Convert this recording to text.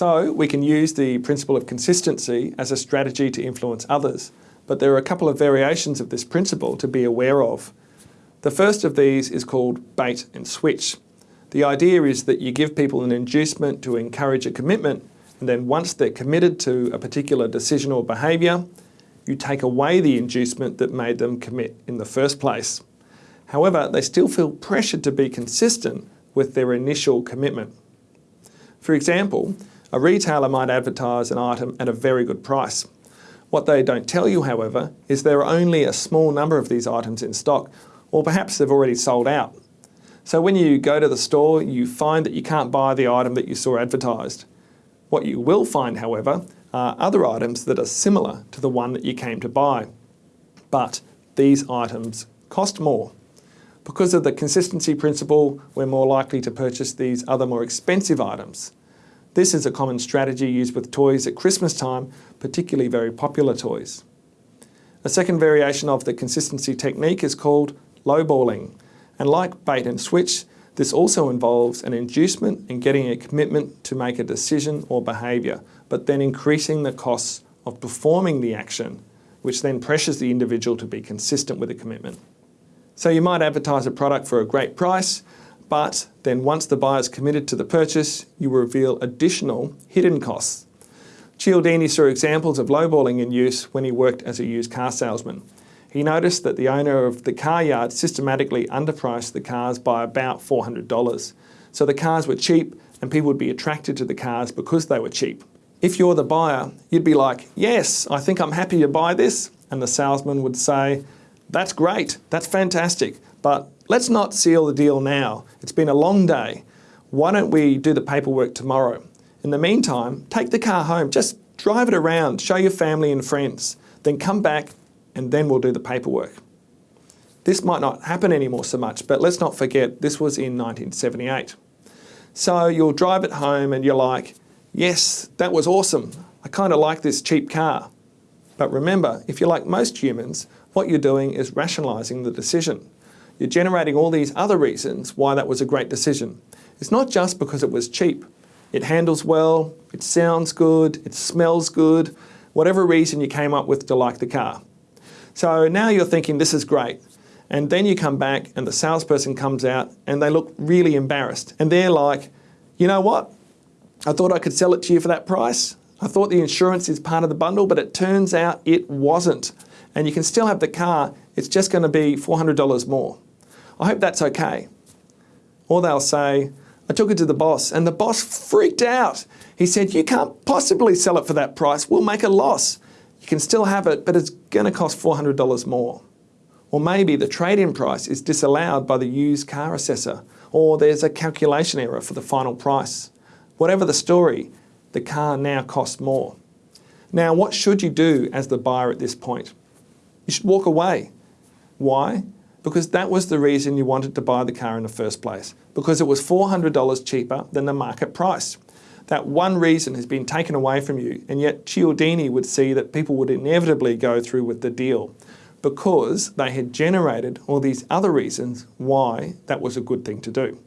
So we can use the principle of consistency as a strategy to influence others, but there are a couple of variations of this principle to be aware of. The first of these is called bait and switch. The idea is that you give people an inducement to encourage a commitment, and then once they're committed to a particular decision or behaviour, you take away the inducement that made them commit in the first place. However, they still feel pressured to be consistent with their initial commitment. For example, a retailer might advertise an item at a very good price. What they don't tell you, however, is there are only a small number of these items in stock, or perhaps they've already sold out. So when you go to the store, you find that you can't buy the item that you saw advertised. What you will find, however, are other items that are similar to the one that you came to buy. But these items cost more. Because of the consistency principle, we're more likely to purchase these other more expensive items. This is a common strategy used with toys at Christmas time, particularly very popular toys. A second variation of the consistency technique is called lowballing. And like bait and switch, this also involves an inducement and getting a commitment to make a decision or behaviour, but then increasing the costs of performing the action, which then pressures the individual to be consistent with the commitment. So you might advertise a product for a great price, but then once the buyer's committed to the purchase, you reveal additional hidden costs. Cialdini saw examples of lowballing in use when he worked as a used car salesman. He noticed that the owner of the car yard systematically underpriced the cars by about $400. So the cars were cheap and people would be attracted to the cars because they were cheap. If you're the buyer, you'd be like, yes, I think I'm happy to buy this. And the salesman would say, that's great, that's fantastic, but let's not seal the deal now. It's been a long day. Why don't we do the paperwork tomorrow? In the meantime, take the car home, just drive it around, show your family and friends, then come back and then we'll do the paperwork. This might not happen anymore so much, but let's not forget this was in 1978. So you'll drive it home and you're like, yes, that was awesome. I kind of like this cheap car. But remember, if you're like most humans, what you're doing is rationalising the decision. You're generating all these other reasons why that was a great decision. It's not just because it was cheap. It handles well, it sounds good, it smells good, whatever reason you came up with to like the car. So now you're thinking this is great. And then you come back and the salesperson comes out and they look really embarrassed. And they're like, you know what? I thought I could sell it to you for that price. I thought the insurance is part of the bundle, but it turns out it wasn't and you can still have the car, it's just going to be $400 more. I hope that's okay. Or they'll say, I took it to the boss and the boss freaked out. He said, you can't possibly sell it for that price, we'll make a loss. You can still have it, but it's going to cost $400 more. Or maybe the trade-in price is disallowed by the used car assessor, or there's a calculation error for the final price. Whatever the story, the car now costs more. Now, what should you do as the buyer at this point? You should walk away. Why? Because that was the reason you wanted to buy the car in the first place. Because it was $400 cheaper than the market price. That one reason has been taken away from you, and yet Cialdini would see that people would inevitably go through with the deal because they had generated all these other reasons why that was a good thing to do.